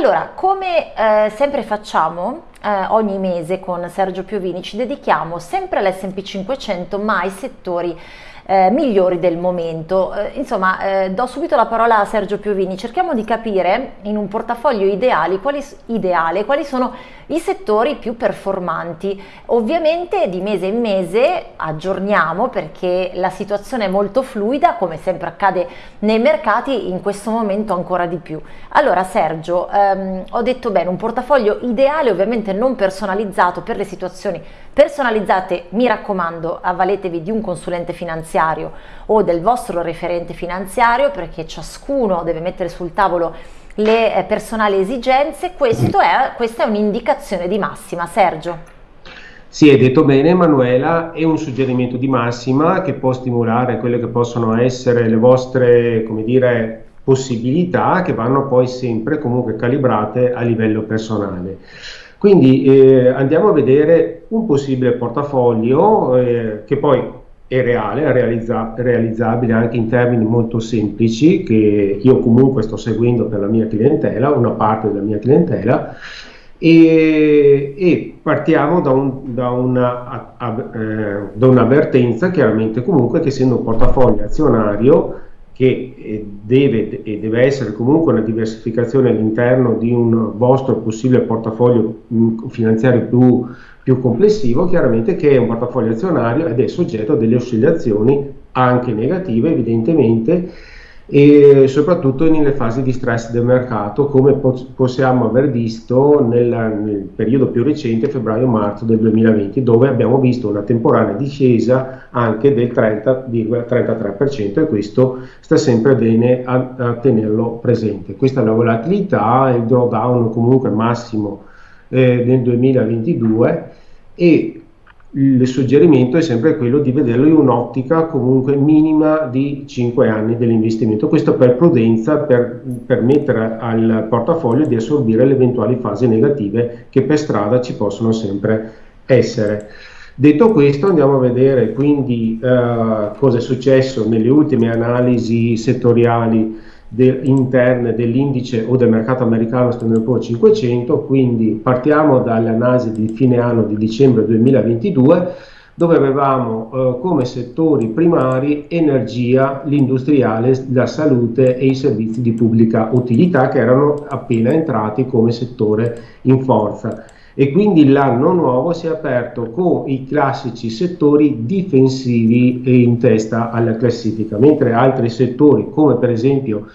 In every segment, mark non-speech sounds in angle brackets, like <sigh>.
Allora, come eh, sempre facciamo eh, ogni mese con Sergio Piovini, ci dedichiamo sempre all'S&P 500 ma ai settori eh, migliori del momento. Eh, insomma, eh, do subito la parola a Sergio Piovini, cerchiamo di capire in un portafoglio ideali, quali, ideale quali sono i settori più performanti. Ovviamente di mese in mese aggiorniamo perché la situazione è molto fluida, come sempre accade nei mercati, in questo momento ancora di più. Allora Sergio, ehm, ho detto bene, un portafoglio ideale, ovviamente non personalizzato per le situazioni personalizzate, mi raccomando, avvaletevi di un consulente finanziario finanziario o del vostro referente finanziario perché ciascuno deve mettere sul tavolo le eh, personali esigenze, è, questa è un'indicazione di massima. Sergio. Sì, hai detto bene Emanuela, è un suggerimento di massima che può stimolare quelle che possono essere le vostre, come dire, possibilità che vanno poi sempre comunque calibrate a livello personale. Quindi eh, andiamo a vedere un possibile portafoglio eh, che poi è reale, è realizza realizzabile anche in termini molto semplici che io comunque sto seguendo per la mia clientela, una parte della mia clientela e, e partiamo da, un, da, una, eh, da un'avvertenza chiaramente comunque che essendo un portafoglio azionario che eh, deve, deve, essere comunque una diversificazione all'interno di un vostro possibile portafoglio mm, finanziario più, più complessivo, chiaramente che è un portafoglio azionario ed è soggetto a delle oscillazioni anche negative evidentemente e soprattutto nelle fasi di stress del mercato come possiamo aver visto nel, nel periodo più recente febbraio-marzo del 2020 dove abbiamo visto una temporanea discesa anche del 30,33% e questo sta sempre bene a, a, tenerlo presente. Questa è la volatilità, il drawdown comunque massimo eh, nel 2022 e il suggerimento è sempre quello di vederlo in un'ottica comunque minima di 5 anni dell'investimento, questo per prudenza, per permettere al portafoglio di assorbire le eventuali fasi negative che per strada ci possono sempre essere. Detto questo andiamo a vedere quindi eh, cosa è successo nelle ultime analisi settoriali de, interne dell'indice o del mercato americano Standard Poor's 500, quindi partiamo dall'analisi di fine anno di dicembre 2022 dove avevamo eh, come settori primari energia, l'industriale, la salute e i servizi di pubblica utilità che erano appena entrati come settore in forza e quindi l'anno nuovo si è aperto con i classici settori difensivi in testa alla classifica, mentre altri settori come per esempio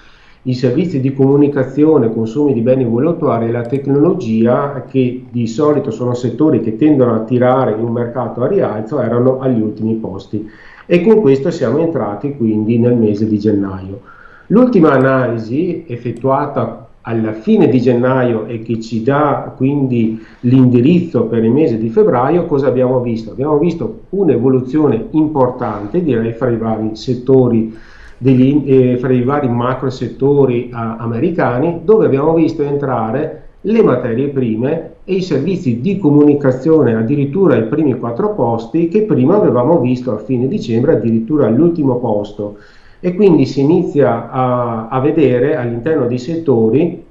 i servizi di comunicazione, consumi di beni voluttuari e la tecnologia, che di solito sono settori che tendono a tirare un mercato a rialzo, erano agli ultimi posti. E con questo siamo entrati quindi nel mese di gennaio. L'ultima analisi effettuata alla fine di gennaio e che ci dà quindi l'indirizzo per il mese di febbraio, cosa abbiamo visto? Abbiamo visto un'evoluzione importante, direi, fra i vari settori, degli, eh, fra i vari macro settori eh, americani, dove abbiamo visto entrare le materie prime e i servizi di comunicazione addirittura ai primi quattro posti che prima avevamo visto a fine dicembre addirittura all'ultimo posto e quindi si inizia a, a vedere all'interno dei settori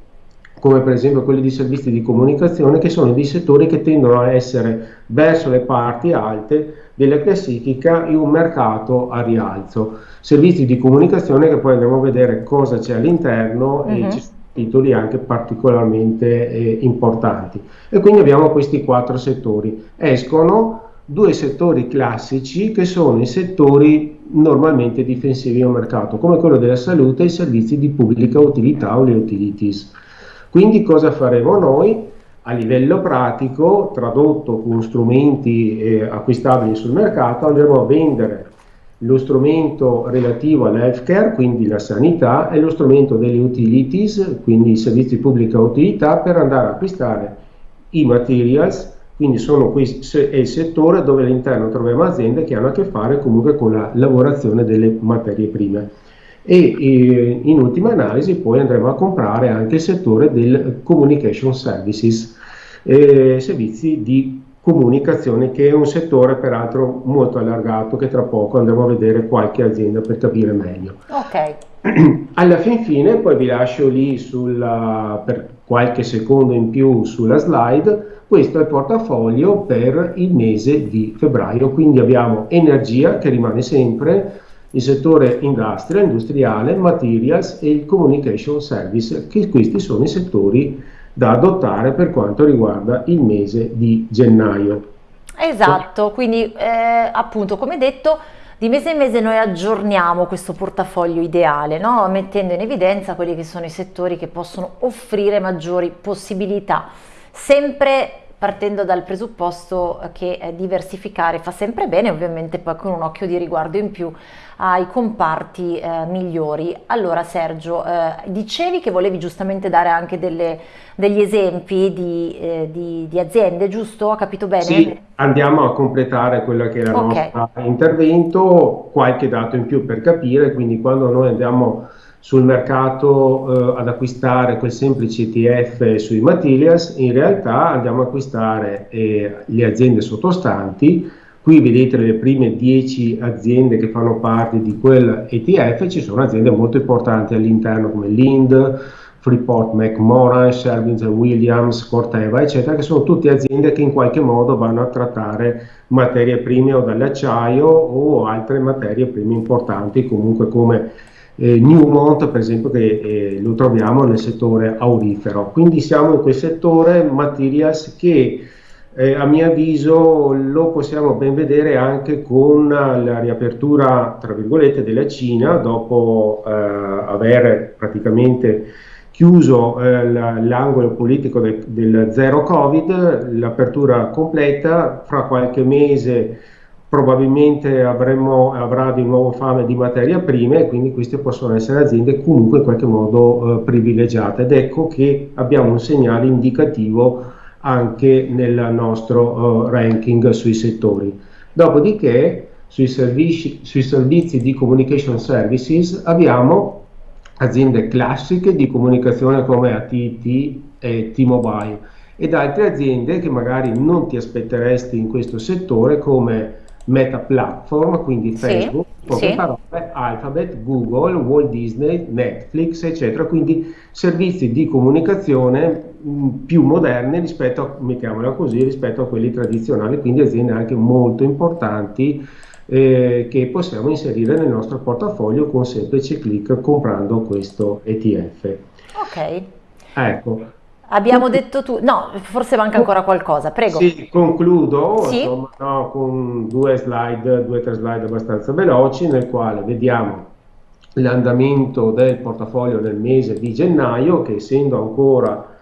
come per esempio quelli di servizi di comunicazione che sono dei settori che tendono a essere verso le parti alte della classifica in un mercato a rialzo. Servizi di comunicazione che poi andremo a vedere cosa c'è all'interno uh -huh. e mhm. ci sono titoli anche particolarmente eh, importanti. E quindi abbiamo questi quattro settori. Escono due settori classici che sono i settori normalmente difensivi al mercato, come quello della salute e i servizi di pubblica utilità o le utilities. Quindi cosa faremo noi? A livello pratico, tradotto con strumenti eh, acquistabili sul mercato, andremo a vendere lo strumento relativo all'healthcare, quindi la sanità, e lo strumento delle utilities, quindi i servizi di pubblica utilità, per andare a acquistare i materials quindi sono questo è il settore dove all'interno troviamo aziende che hanno a che fare comunque con la lavorazione delle materie prime. E, e in ultima analisi poi andremo a comprare anche il settore del communication services, eh, servizi di comunicazione che è un settore peraltro molto allargato che tra poco andremo a vedere qualche azienda per capire meglio. Ok. <clears throat> alla fin fine, poi vi lascio lì sulla, per qualche secondo in più sulla slide, questo è il portafoglio per il mese di febbraio, quindi abbiamo energia che rimane sempre, il settore industria, industriale, materials e il communication service, che questi sono i settori da adottare per quanto riguarda il mese di gennaio. Esatto, quindi eh, appunto come detto di mese in mese noi aggiorniamo questo portafoglio ideale, no? mettendo in evidenza quelli che sono i settori che possono offrire maggiori possibilità, sempre partendo dal presupposto che eh, diversificare fa sempre bene, ovviamente poi con un occhio di riguardo in più ai comparti eh, migliori. Allora Sergio, eh, dicevi che volevi giustamente dare anche delle, degli esempi di, eh, di, di, aziende, giusto? Ho capito bene? Sì, andiamo a completare quello che era il okay. nostro intervento, qualche dato in più per capire, quindi quando noi andiamo sul mercato eh, ad acquistare quel semplice ETF sui materials, in realtà andiamo a acquistare eh, le aziende sottostanti. Qui vedete le prime 10 aziende che fanno parte di quel ETF, ci sono aziende molto importanti all'interno come Lind, Freeport McMoran, Sherwin Williams, Corteva, eccetera, che sono tutte aziende che in qualche modo vanno a trattare materie prime o dall'acciaio o altre materie prime importanti, comunque come eh, Newmont per esempio che eh, lo troviamo nel settore aurifero. Quindi siamo in quel settore materials che eh, a mio avviso lo possiamo ben vedere anche con la riapertura tra virgolette della Cina dopo eh, aver praticamente chiuso eh, l'angolo politico de del zero covid l'apertura completa fra qualche mese probabilmente avremo, avrà di nuovo fame di materia prima e quindi queste possono essere aziende comunque in qualche modo eh, privilegiate ed ecco che abbiamo un segnale indicativo anche nel nostro uh, ranking sui settori. Dopodiché sui servizi, sui servizi di communication services abbiamo aziende classiche di comunicazione come AT&T e T-Mobile ed altre aziende che magari non ti aspetteresti in questo settore come Meta Platform, quindi Facebook, sì, poche sì. parole, Alphabet, Google, Walt Disney, Netflix, eccetera, quindi servizi di comunicazione mh, più moderni rispetto a, così, rispetto a quelli tradizionali, quindi aziende anche molto importanti eh, che possiamo inserire nel nostro portafoglio con semplice clic comprando questo ETF. Ok. Ecco, Abbiamo detto tu, no, forse manca ancora qualcosa, prego. Sì, concludo sì? Insomma, no, con due slide, due o tre slide abbastanza veloci, nel quale vediamo l'andamento del portafoglio nel mese di gennaio, che essendo ancora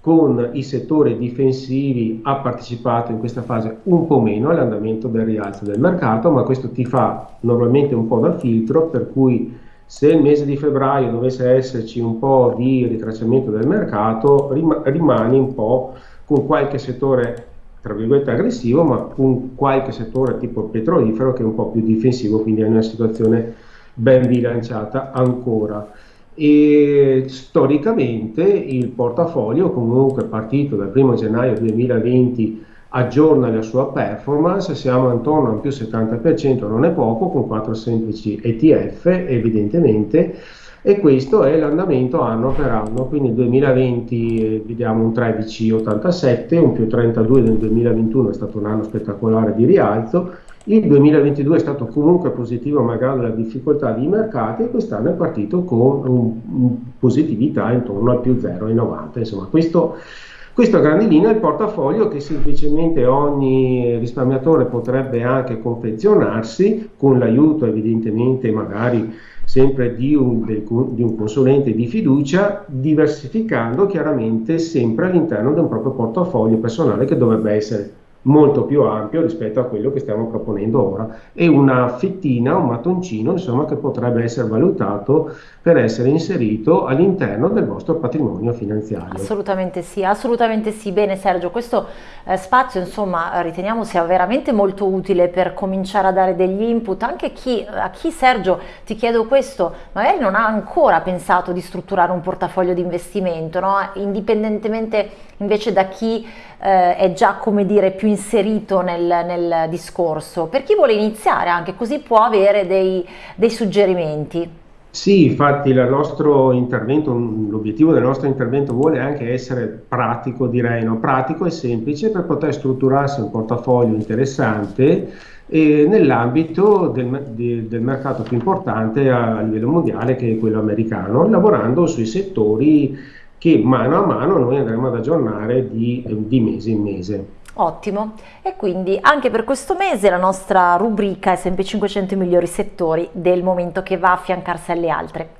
con i settori difensivi ha partecipato in questa fase un po' meno all'andamento del rialzo del mercato, ma questo ti fa normalmente un po' da filtro, per cui se il mese di febbraio dovesse esserci un po' di ritracciamento del mercato, rim rimani un po' con qualche settore tra virgolette aggressivo, ma con qualche settore tipo petrolifero che è un po' più difensivo, quindi è una situazione ben bilanciata ancora. E storicamente il portafolio comunque partito dal 1 gennaio 2020 aggiorna la sua performance, siamo intorno a un più 70%, non è poco, con quattro semplici ETF evidentemente, e questo è l'andamento anno per anno, quindi nel 2020 eh, vediamo un 13,87, un più 32 nel 2021 è stato un anno spettacolare di rialzo, il 2022 è stato comunque positivo malgrado la difficoltà di mercati e quest'anno è partito con un, un positività intorno al più 0,90, insomma questo questo a grandi linee è il portafoglio che semplicemente ogni risparmiatore potrebbe anche confezionarsi con l'aiuto evidentemente magari sempre di un, di un, consulente di fiducia, diversificando chiaramente sempre all'interno di un proprio portafoglio personale che dovrebbe essere molto più ampio rispetto a quello che stiamo proponendo ora e una fettina, un mattoncino insomma che potrebbe essere valutato per essere inserito all'interno del vostro patrimonio finanziario. Assolutamente sì, assolutamente sì. Bene Sergio, questo eh, spazio insomma riteniamo sia veramente molto utile per cominciare a dare degli input anche chi, a chi Sergio ti chiedo questo magari non ha ancora pensato di strutturare un portafoglio di investimento, no? indipendentemente invece da chi eh, è già come dire più inserito nel, nel, discorso, per chi vuole iniziare anche così può avere dei, dei suggerimenti. Sì, infatti l'obiettivo del nostro intervento vuole anche essere pratico, direi, no? pratico e semplice per poter strutturarsi un portafoglio interessante eh, nell'ambito del, de, del, mercato più importante a livello mondiale che è quello americano, lavorando sui settori che mano a mano noi andremo ad aggiornare di, di mese in mese. Ottimo, e quindi anche per questo mese la nostra rubrica è sempre 500 migliori settori del momento che va a affiancarsi alle altre.